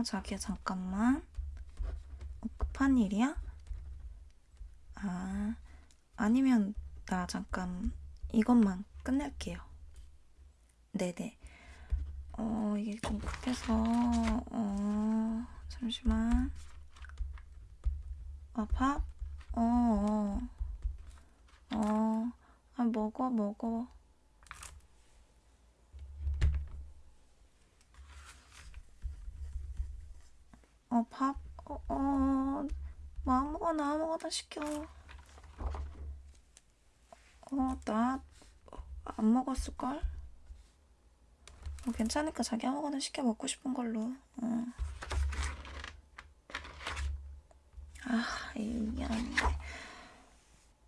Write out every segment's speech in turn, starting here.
어, 자기야, 잠깐만. 어, 급한 일이야? 아, 아니면 나 잠깐 이것만 끝낼게요. 네네. 어, 이게 좀 급해서, 어, 잠시만. 아, 밥? 어, 어. 어, 아, 먹어, 먹어. 어, 밥? 어, 어, 뭐 아무거나 아무거나 시켜. 어, 나 안 먹었을걸? 어, 괜찮으니까 자기 아무거나 시켜 먹고 싶은 걸로. 어. 아, 이게 안 돼.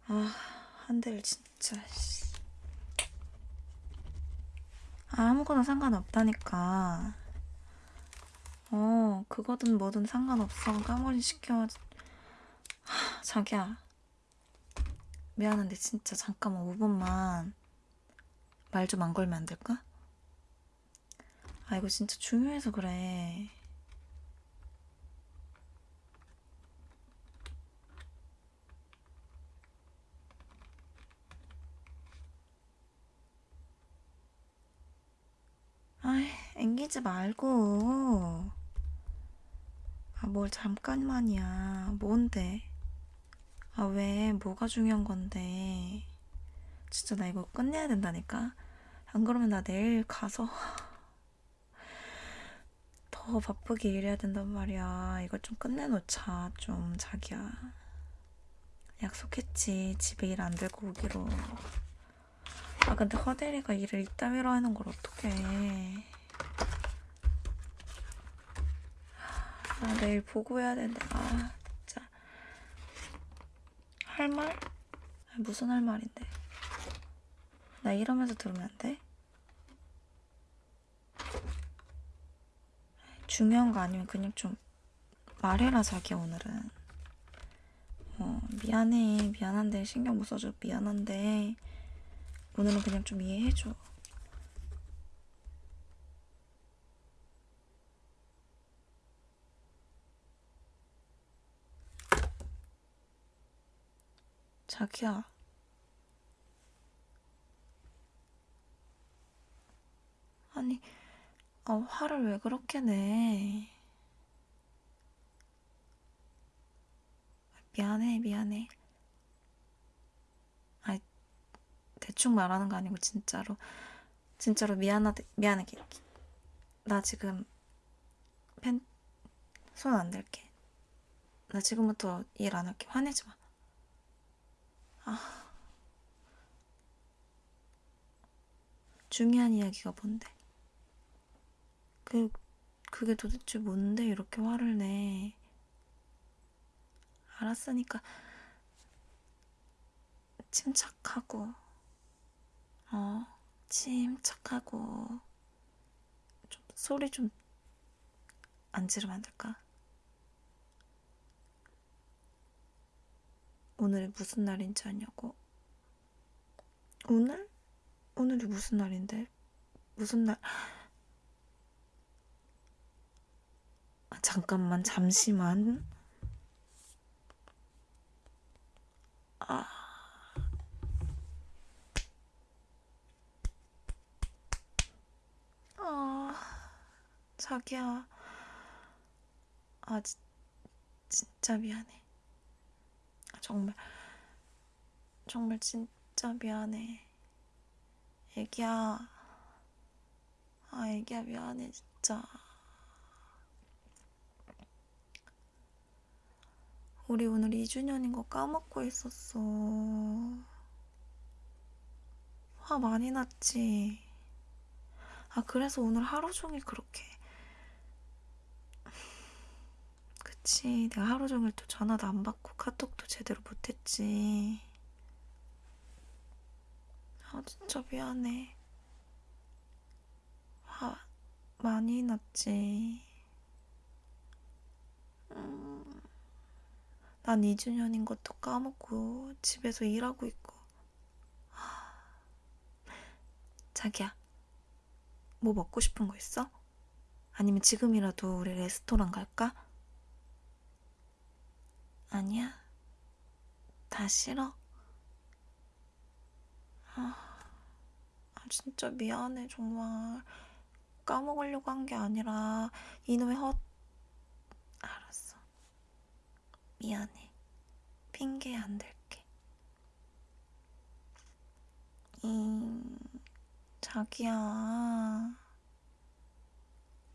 아, 한 대를 진짜, 씨. 아무거나 상관없다니까. 어, 그거든 뭐든 상관없어. 까머리 시켜. 하, 자기야. 미안한데 진짜 잠깐만 5분만 말 좀 안 걸면 안 될까? 아, 이거 진짜 중요해서 그래. 아이, 앵기지 말고. 아, 뭘 잠깐만이야. 뭔데? 아, 왜? 뭐가 중요한 건데? 진짜 나 이거 끝내야 된다니까? 안 그러면 나 내일 가서 더 바쁘게 일해야 된단 말이야. 이거 좀 끝내놓자, 좀, 자기야. 약속했지. 집에 일 안 들고 오기로. 아, 근데 허대리가 일을 이따위로 하는 걸 어떡해. 아, 내일 보고 해야 되는데, 아, 진짜. 할 말? 아, 무슨 할 말인데? 나 이러면서 들으면 안 돼? 중요한 거 아니면 그냥 좀 말해라, 자기야, 오늘은. 어, 미안해. 미안한데, 신경 못 써줘. 미안한데. 오늘은 그냥 좀 이해해줘. 자기야. 아니, 아, 화를 왜 그렇게 내? 미안해, 미안해. 아, 대충 말하는 거 아니고 진짜로, 진짜로 미안하다, 미안해. 나 지금 펜, 손안 댈게. 나 지금부터 일 안 할게. 화내지 마. 아. 중요한 이야기가 뭔데? 그, 그게 도대체 뭔데 이렇게 화를 내? 알았으니까 침착하고, 어, 침착하고, 좀 소리 좀 안 지르면 안 될까? 오늘이 무슨 날인지 아냐고? 오늘? 오늘이 무슨 날인데? 무슨 날? 아, 잠깐만, 잠시만. 아. 아, 자기야. 아, 지, 진짜 미안해. 아, 정말, 정말 진짜 미안해. 애기야. 아, 애기야, 미안해, 진짜. 우리 오늘 2주년인 거 까먹고 있었어. 화 많이 났지? 아, 그래서 오늘 하루 종일 그렇게. 그치, 내가 하루 종일 또 전화도 안 받고 카톡도 제대로 못했지. 아, 진짜 미안해. 화 많이 났지. 음, 난 2주년인 것도 까먹고 집에서 일하고 있고. 자기야, 뭐 먹고 싶은 거 있어? 아니면 지금이라도 우리 레스토랑 갈까? 아니야. 다 싫어? 아, 아, 진짜 미안해, 정말. 까먹으려고 한 게 아니라, 이놈의 헛. 알았어. 미안해. 핑계 안 댈게. 음, 자기야.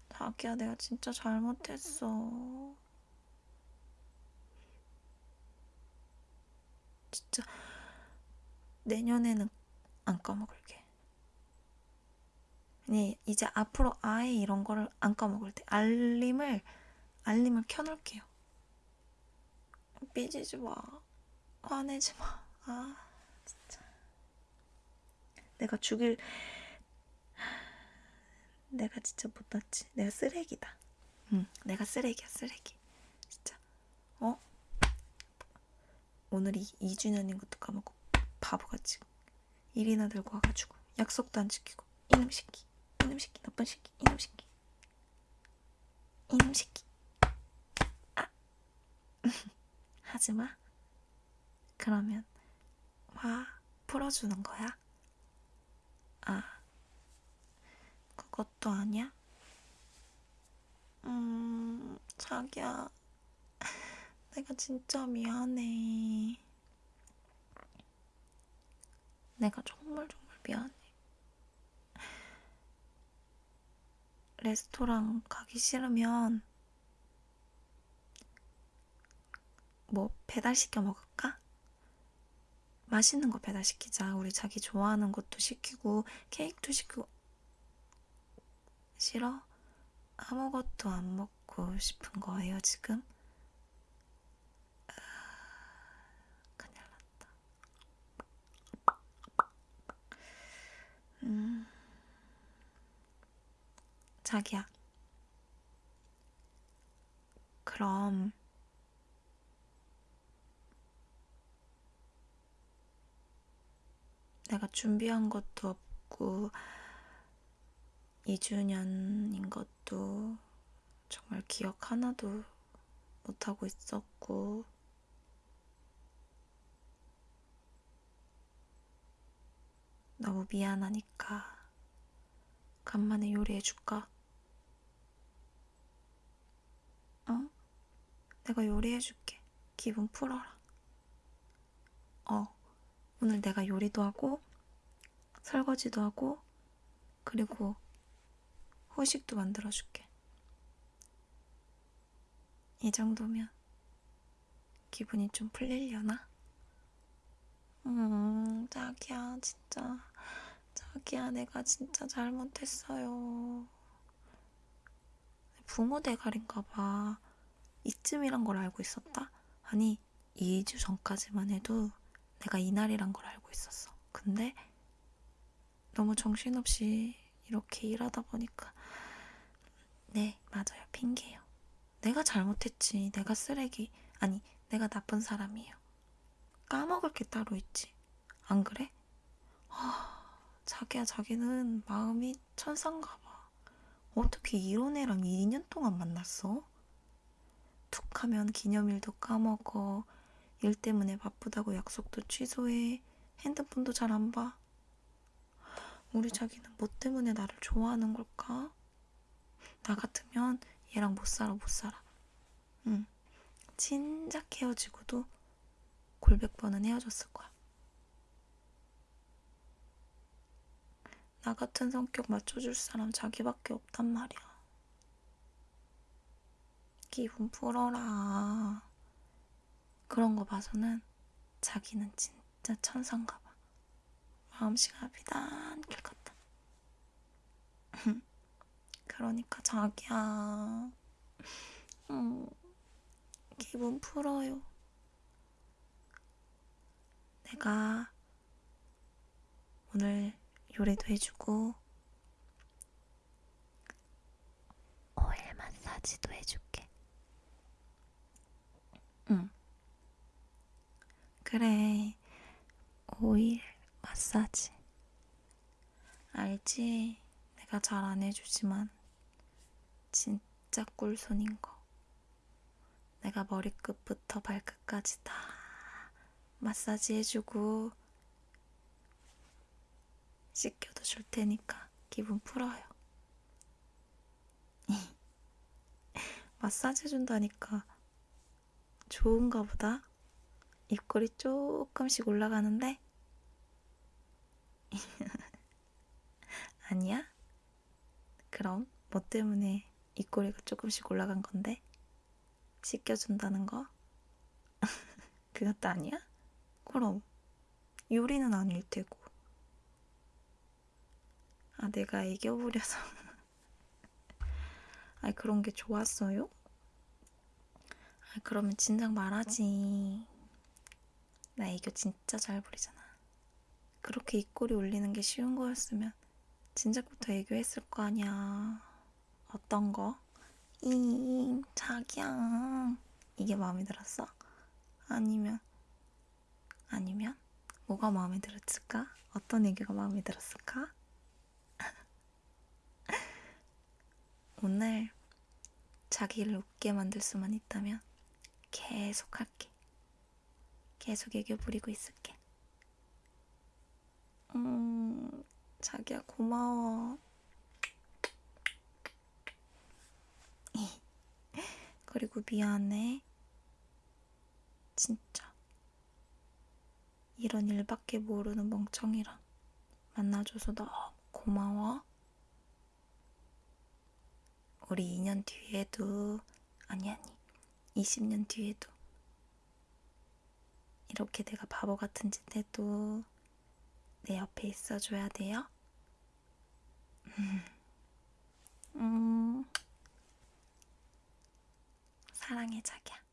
자기야, 내가 진짜 잘못했어. 진짜 내년에는 안 까먹을게. 아니, 이제 앞으로 아예 이런 거를 안 까먹을 때 알림을 알림을 켜놓을게요. 삐지지 마. 화내지 마. 아, 진짜. 내가 죽일 내가 진짜 못났지. 내가 쓰레기다. 응, 내가 쓰레기야, 쓰레기. 진짜. 어? 오늘이 2주년인 것도 까먹고 바보같이 일이나 들고 와가지고 약속도 안 지키고 이놈 새끼, 이놈 새끼, 나쁜 새끼, 이놈 새끼, 이놈 새끼. 아, 하지 마. 그러면 화 풀어주는 거야? 아, 그것도 아니야? 음, 자기야. 내가 진짜 미안해. 내가 정말 정말 미안해. 레스토랑 가기 싫으면 뭐 배달시켜 먹을까? 맛있는 거 배달시키자. 우리 자기 좋아하는 것도 시키고 케이크도 시키고 싫어? 아무것도 안 먹고 싶은 거예요, 지금? 큰일 났다. 음. 자기야. 그럼 내가 준비한 것도 없고 2주년인 것도 정말 기억 하나도 못하고 있었고 너무 미안하니까 간만에 요리해줄까? 어? 내가 요리해줄게. 기분 풀어라. 어, 오늘 내가 요리도 하고 설거지도 하고 그리고 후식도 만들어줄게. 이 정도면 기분이 좀 풀리려나? 음, 자기야, 진짜. 자기야, 내가 진짜 잘못했어요. 붕어 대가리인가 봐. 이쯤이란 걸 알고 있었다? 아니, 2주 전까지만 해도 내가 이날이란 걸 알고 있었어. 근데 너무 정신없이 이렇게 일하다 보니까 네, 맞아요. 핑계예요. 내가 잘못했지. 내가 쓰레기. 아니, 내가 나쁜 사람이에요. 까먹을 게 따로 있지. 안 그래? 아, 자기야, 자기는 마음이 천상가 봐. 어떻게 이런 애랑 2년 동안 만났어? 툭 하면 기념일도 까먹어. 일 때문에 바쁘다고 약속도 취소해. 핸드폰도 잘 안 봐. 우리 자기는 뭐 때문에 나를 좋아하는 걸까? 나 같으면 얘랑 못 살아, 못 살아. 응. 진작 헤어지고도 골백 번은 헤어졌을 거야. 나 같은 성격 맞춰줄 사람 자기밖에 없단 말이야. 기분 풀어라. 그런 거 봐서는 자기는 진짜 천상가 봐. 마음씨가 비단 길 같다. 그러니까 자기야. 음, 기분 풀어요. 내가 오늘 요리도 해주고 오일 마사지도 해줄게. 응. 그래. 오일 마사지. 알지? 내가 잘 안 해주지만 진짜 꿀손인 거. 내가 머리끝부터 발끝까지 다 마사지 해주고 씻겨도 줄 테니까 기분 풀어요. 마사지 해준다니까 좋은가 보다. 입꼬리 조금씩 올라가는데 아니야? 그럼 뭐 때문에 입꼬리가 조금씩 올라간 건데? 씻겨준다는 거? 그것도 아니야? 그럼 요리는 아닐 테고. 아, 내가 부려서. 아이, 그런 게 좋았어요? 아, 그러면 진작 말하지. 나 애교 진짜 잘 부리잖아. 그렇게 입꼬리 올리는 게 쉬운 거였으면 진작부터 애교했을 거 아니야. 어떤 거? 잉, 자기야. 이게 마음에 들었어? 아니면, 아니면, 뭐가 마음에 들었을까? 어떤 애교가 마음에 들었을까? 오늘 자기를 웃게 만들 수만 있다면 계속 할게. 계속 애교 부리고 있을게. 음, 자기야 고마워. 그리고 미안해. 진짜. 이런 일밖에 모르는 멍청이랑 만나줘서 너무 고마워. 우리 2년 뒤에도, 아니, 아니, 20년 뒤에도 이렇게 내가 바보 같은 짓 해도 내 옆에 있어줘야 돼요? 음, 사랑해, 자기야.